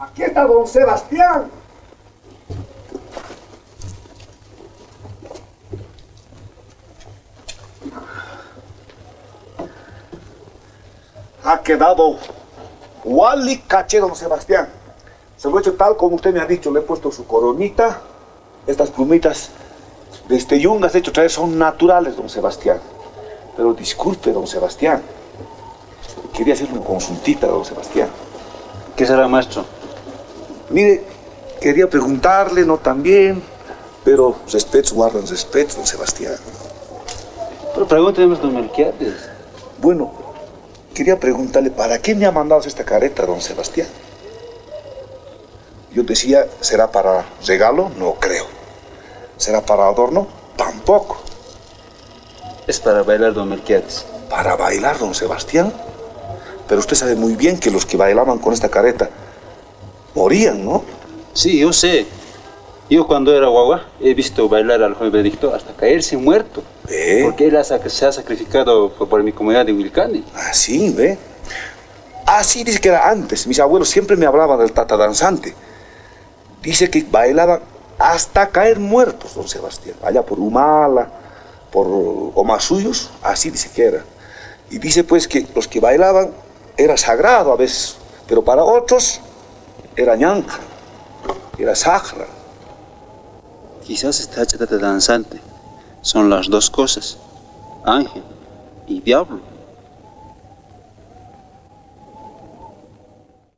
Aquí está don Sebastián. Ha quedado Wally caché, don Sebastián. Se lo he hecho tal como usted me ha dicho. Le he puesto su coronita, estas plumitas de este yungas, de hecho traer son naturales, don Sebastián. Pero disculpe, don Sebastián. Quería hacerle una consultita, don Sebastián. ¿Qué será, maestro? Mire, quería preguntarle, no también, pero respeto, guardan respeto, don Sebastián. Pero pregúnteme, don Melquiades. Bueno, quería preguntarle, ¿para qué me ha mandado esta careta, don Sebastián? Yo decía, ¿será para regalo? No creo. ¿Será para adorno? Tampoco. Es para bailar, don Melquiades. ¿Para bailar, don Sebastián? Pero usted sabe muy bien que los que bailaban con esta careta morían, ¿no? Sí, yo sé. Yo cuando era guagua he visto bailar al joven Benedicto hasta caerse muerto. ¿Ve? Porque él se ha sacrificado por, por mi comunidad de Wilcani. Así, ¿ve? Así dice que era antes. Mis abuelos siempre me hablaban del tata danzante. Dice que bailaban hasta caer muertos, don Sebastián. Allá por Humala, por Omasuyos, así dice que era. Y dice pues que los que bailaban era sagrado a veces, pero para otros era ñanja, era sagra. Quizás esta chata danzante son las dos cosas, ángel y diablo.